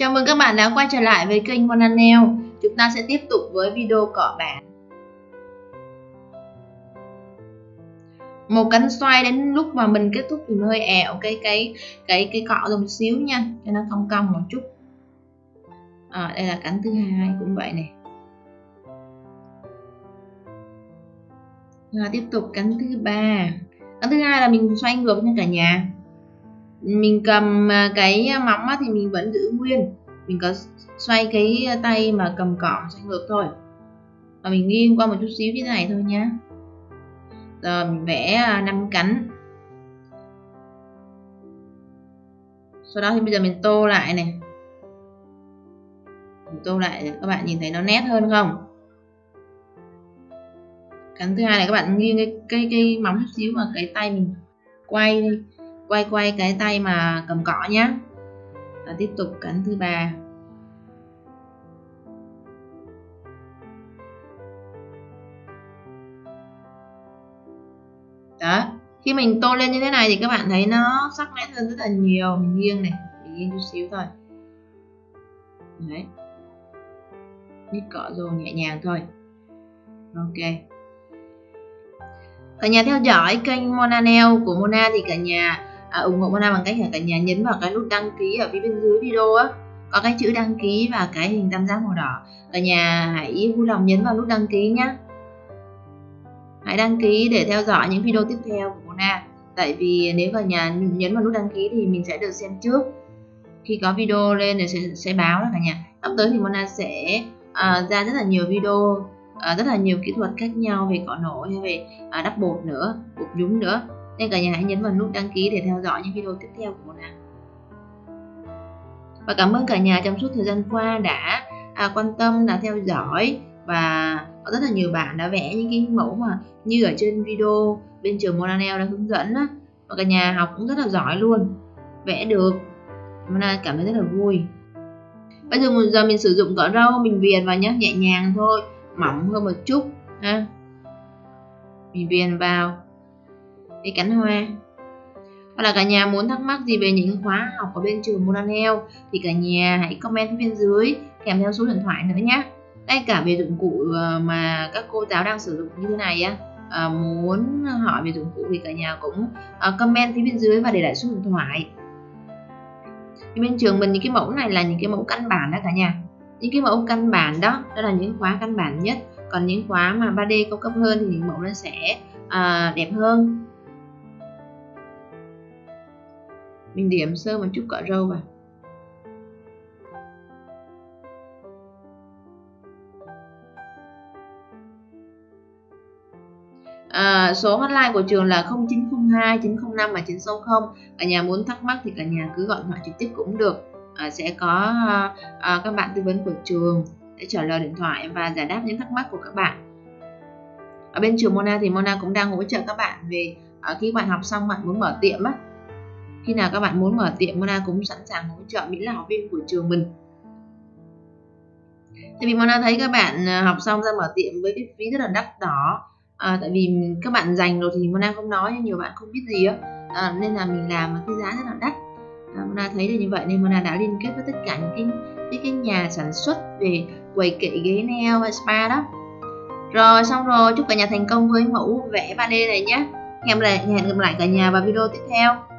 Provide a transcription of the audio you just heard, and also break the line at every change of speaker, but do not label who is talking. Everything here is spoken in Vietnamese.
Chào mừng các bạn đã quay trở lại với kênh Monanel. Chúng ta sẽ tiếp tục với video cọ bản. Một cánh xoay đến lúc mà mình kết thúc thì mình hơi ẹo cái cái cái cái cọ một xíu nha, cho nó cong cong một chút. À, đây là cánh thứ hai cũng vậy này. Rồi tiếp tục cánh thứ ba. Cánh thứ hai là mình xoay ngược nha cả nhà mình cầm à, cái à, móng thì mình vẫn giữ nguyên. Mình có xoay cái tay mà cầm cỏ xoay ngược thôi. Và mình nghiêng qua một chút xíu như thế này thôi nhé rồi mình vẽ à, năm cánh. Sau đó thì bây giờ mình tô lại này. Mình tô lại các bạn nhìn thấy nó nét hơn không? Cánh thứ hai này các bạn nghiêng cái cái, cái móng chút xíu mà cái tay mình quay đi quay quay cái tay mà cầm cỏ nhé và tiếp tục cánh thứ ba. Đó, khi mình tô lên như thế này thì các bạn thấy nó sắc nét hơn rất là nhiều. Mình nghiêng này, mình nghiêng chút xíu thôi. Đấy. Nhích cọ rồi nhẹ nhàng thôi. Ok. Cả nhà theo dõi kênh Mona Nail của Mona thì cả nhà à, ủng hộ Mona bằng cách là cả nhà nhấn vào cái nút đăng ký ở phía bên dưới video á. Có cái chữ đăng ký và cái hình tam giác màu đỏ. Cả nhà hãy vui lòng nhấn vào nút đăng ký nhé hãy đăng ký để theo dõi những video tiếp theo của Mona. Tại vì nếu cả nhà nhấn vào nút đăng ký thì mình sẽ được xem trước. Khi có video lên thì sẽ, sẽ báo đó cả nhà. Sắp tới thì Mona sẽ uh, ra rất là nhiều video uh, rất là nhiều kỹ thuật khác nhau về cọ nổi hay về uh, đắp bột nữa bột nhúng nữa nên cả nhà hãy nhấn vào nút đăng ký để theo dõi những video tiếp theo của Mona và cảm ơn cả nhà trong suốt thời gian qua đã à, quan tâm đã theo dõi. Và có rất là nhiều bạn đã vẽ những cái mẫu mà như ở trên video bên trường Monanel đã hướng dẫn á. Và cả nhà học cũng rất là giỏi luôn vẽ được. Mona cảm thấy rất là vui. Bây giờ giờ mình sử dụng cỏ râu mình viền vào nhé nhẹ nhàng thôi mỏng hơn một chút ha. Mình viền vào cái cánh hoa. Hoặc là cả nhà muốn thắc mắc gì về những khóa học ở bên trường Monanel thì cả nhà hãy comment bên dưới kèm theo số điện thoại nữa nhé ngay cả về dụng cụ ờ, mà các cô giáo đang sử dụng như thế này á à, muốn hỏi về dụng cụ thì cả nhà cũng à, comment phía bên dưới và để lại số điện thoại. Thì bên trường mình những cái mẫu này là những cái mẫu căn bản đó cả nhà. Những cái mẫu căn bản đó đó là những khóa căn bản nhất. Còn những khóa mà 3D cao cấp hơn thì những mẫu nó sẽ à, đẹp hơn. Mình điểm sơ một chút cọ râu vào. À, số hotline của trường là 0902 905 và 960 cả nhà muốn thắc mắc thì cả nhà cứ gọi điện thoại trực tiếp cũng được. À, sẽ có à, à, các bạn tư vấn của trường để trả lời điện thoại và giải đáp những thắc mắc của các bạn. Ở bên trường Mona thì Mona cũng đang hỗ trợ các bạn về à, khi bạn học xong bạn muốn mở tiệm á khi nào các bạn muốn mở tiệm Mona cũng sẵn sàng hỗ trợ miễn là học viên của trường mình. Tại vì Mona thấy các bạn à, học xong ra mở tiệm với cái phí rất là đắt đỏ. À, tại vì các bạn dành rồi thì Mona không nói nhưng nhiều bạn không biết gì á. À, nên là mình làm cái giá rất là đắt. À, Mona thấy là như vậy nên Mona đã liên kết với tất cả những cái cái, cái nhà sản xuất về quầy kệ ghế nail và spa đó. Rồi xong rồi chúc cả nhà thành công với mẫu vẽ 3D này nhé. Hẹn lại hẹn gặp lại cả nhà vào video tiếp theo.